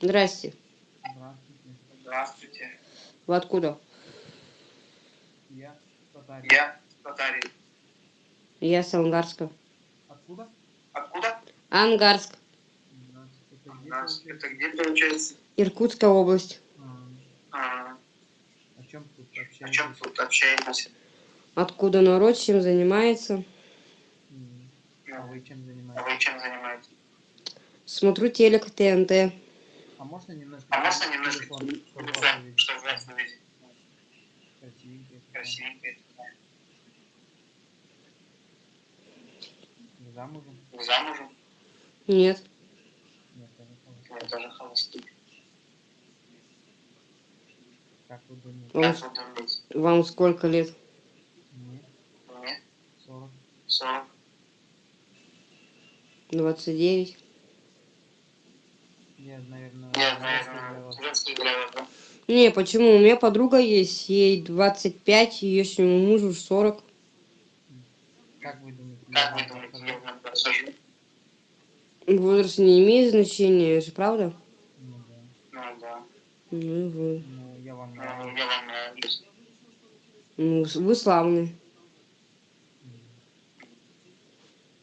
Здрасте. Здравствуйте. Здравствуйте. Вы откуда? Я татарин. Я татарин. Я с Ангарска. Откуда? Откуда? Ангарск. Да, Это где получается? Иркутская область. А, А, о чем тут о чем общаетесь? тут общаетесь? Откуда народ чем занимается? А вы чем а занимаетесь? вы чем занимаетесь? Смотрю телек ТНТ. А можно немножко? А можно немножко телефон, чтобы увидеть? чтобы вас увидеть? Красивенький. Красивенький. Вы Замужем? Вы замужем? Нет. Нет, тоже холостой. Я тоже холостый. Как вы думаете? Вам, Как вы думаете? вам сколько лет? Мне Мне 40. 40. 29. Наверное? Не, почему? У меня подруга есть, ей 25, ее мужу 40. Как вы думаете? я Как вы вам думаете, подхожу? я вам подхожу? Возраст не имеет значения, же правда? Ну да. Ну да. Ну, вы. Ну, я вам Ну, нравлюсь. я вам нравлюсь. Ну, вы славный. М.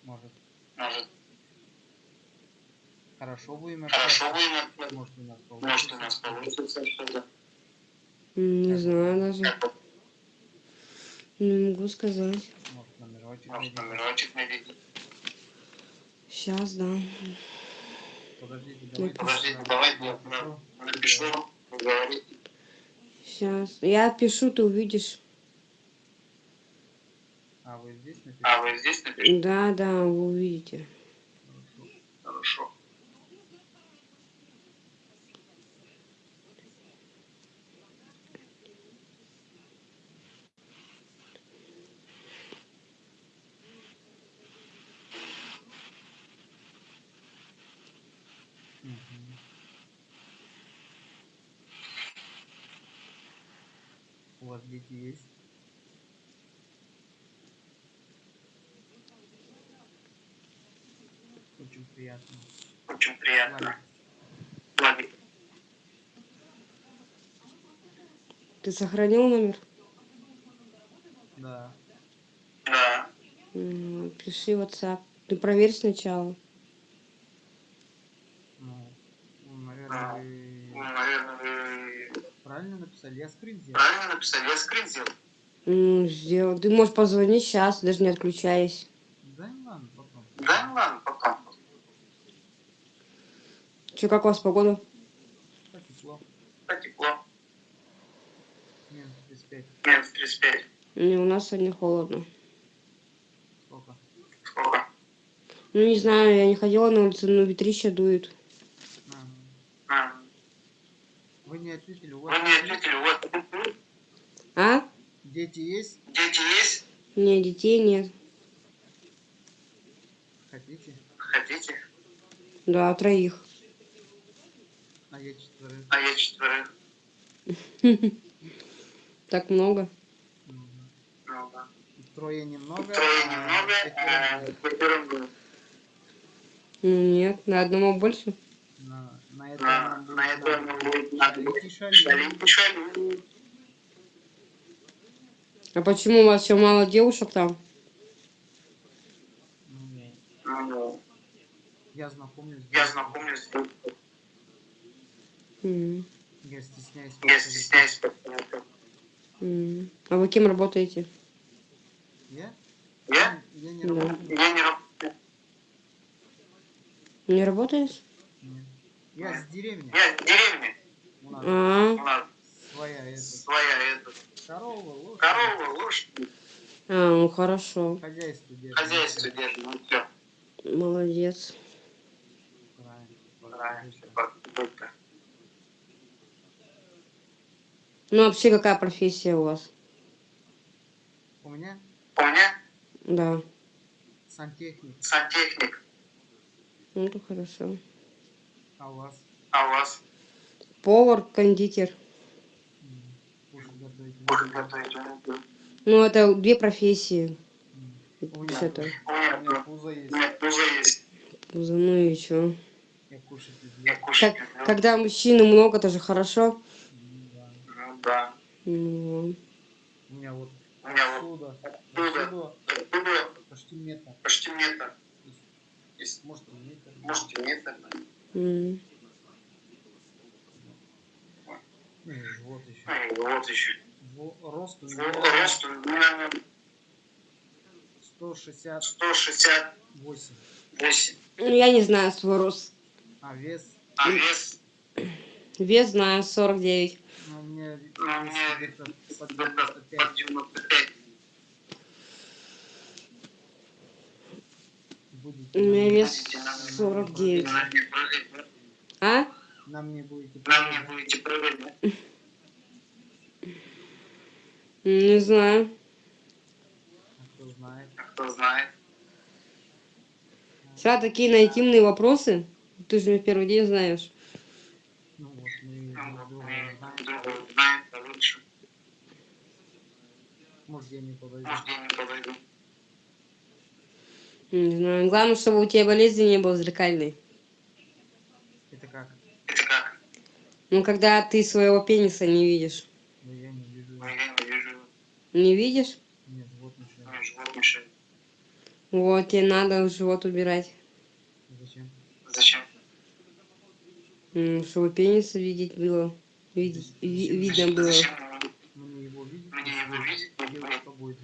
Может, Может, хорошо будем хорошо будем? Может, у нас Может, у получится? нас получится что-то? Не Как знаю даже. Не могу сказать. Может, номерочек Может, номерочек найдите? Сейчас, да. Подождите, Ну, давайте. Подождите, давайте я напишу, говорите. Сейчас. Я пишу, ты увидишь. А, вы здесь напишите? А вы здесь напишите? Да, да, вы увидите. Хорошо. Хорошо. Мгм. У вас дети есть? Очень приятно. Очень приятно. Ладно. Ты сохранил номер? Да. Да. Пиши WhatsApp. Ты проверь сначала. Ну, ну, наверное, Ну, вы наверное, вы правильно написали. Я скрин сделал. правильно написали? Я скрин сделал. М, Сделал. Ты можешь позвонить сейчас, даже не отключаясь. Да, ну ладно, потом. Да, ну ладно, потом. Че, как у вас погода? Так тепло. Так тепло. Минус 35. Минус 35. Не, у нас сегодня холодно. Сколько? Сколько? Ну, не знаю, я не ходила на улицу, но ветрище дует. А, А, Вы не ответили, у Вы вас мне есть ответили, у вас А? дети есть? дети есть? Не, детей нет. Хотите? Хотите? Да, троих. А я четверых. А я четверых. Так много. Да. Трое немного. Трое а немного, а. Ну, Нет, на одному больше. На, на это На, нам будет на это нам будет надо шалить. А почему у вас еще мало девушек там? Ну, не. Ну, Я знакомлюсь. Я знакомлюсь. М, Я стесняюсь. Я стесняюсь м. А вы кем работаете? Я? Я? Я не Да. работаю. Я не работаю. Не работаешь? Я с деревни. Я в деревне. У нас А, У нас своя это. своя эта, Корова, лошадь. корова, лошадь, а, ну хорошо. Хозяйство держим. хозяйство держим. Ну все. Молодец. Правильно. Правильно. Только. Ну, вообще, какая профессия у вас? У меня У меня Да. сантехник, сантехник. Ну, это хорошо. А у вас А у вас Повар, кондитер. Ну, это две профессии. У меня, у меня пузо есть. меня тоже есть. Ну и чё? Я кушать Я люблю. кушать Как, когда мужчины много, это же хорошо. М, Да. Ну да. Ну, У меня вот У меня отсюда, Отсюда. отсюда почти метр. почти метр. Есть, может, метр. Может метр. Mm. Вот еще. Вот еще. Рост у меня... Рост у меня... 168. Я не знаю свой рост. А вес? А вес? Вес знаю, 49. А мне, а мне... 195. На- вес Будете на- 49. На мне прыгать. А? На мне будете мне прыгать. Не знаю. А кто знает. А Кто знает. Всегда такие на интимные вопросы. Ты же меня в первый день знаешь. Ну вот мы Ну, друг друга знаем. получше. Может, я не подойду. Может, я не подойду. Не знаю. Главное, чтобы у тебя болезни не было зеркальной. Это как? Это как? Ну, когда ты своего пениса не видишь. Ну, я не вижу. Ну, я не вижу. Не видишь? Мне живот мешает. Мне живот мешает. Вот, тебе надо живот убирать. Зачем? Зачем? Чтобы пениса видеть было. Видеть, ви- видно было. Зачем Мне его видеть? мне его видеть? Или что будет?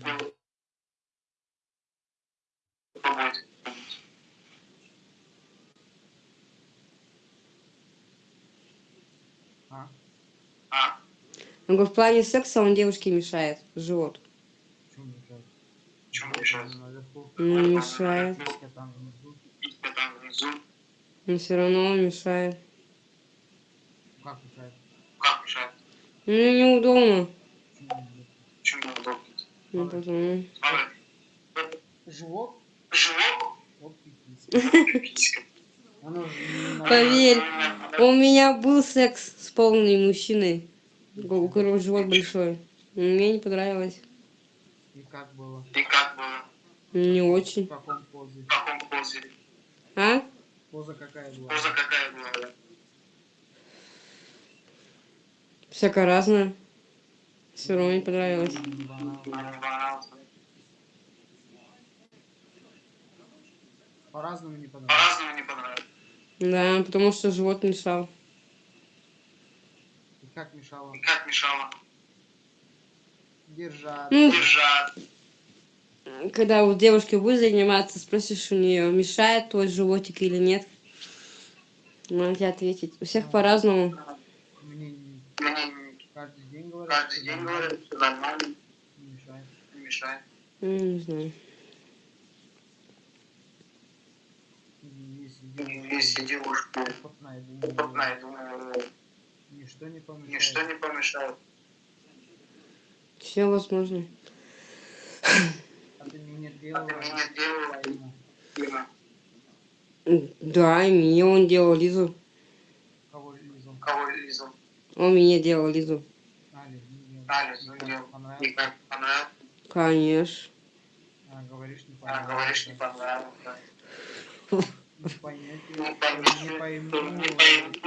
Побудет. А? А? Он говорит, в плане секса он девушке мешает. Живот. Чем мешает? Чем Вот мешает? он Наверху. Не мешает. Писька там внизу. Писька там внизу. Но все равно он мешает. Как мешает? Как мешает? Ну, неудобно. Почему не Почему видно? неудобно? Ну, потому- Смотри. Живот? Живот? Вот Поверь, у меня был секс с полным мужчиной, у которого живот большой. Мне не понравилось. И как было? И как было? Не В очень. каком позе? В каком позе? А? Поза какая была? Поза какая была? Всяко разное. Все равно не понравилось. По-разному не понравилось. По-разному не понравилось. Да, потому что живот мешал. И как мешало? И как мешало? Держать. Ну, Держать. когда у девушки будешь заниматься, спросишь у нее, мешает твой животик или нет. Она тебе ответить. У всех по-разному. Мне не- Мне каждый день говорят, каждый день нормально, говорят, что нормально, не мешает. не мешает. Ну, Не знаю. Если Если девушка девушка опытная, думаю, ничто не помешает. ничто не помешает. Все возможно. А ты мне А делала, ты мне делала Дима, Да, и мне он делал Лизу. кого лизал. кого Лизу? Он мне делал Лизу. Делал. Али, И ну, делал. понравилось? И как понравилось? Конечно. А, говоришь, не А, понравилось. говоришь, не понравилось. Не поймете, Не пойму. пойму.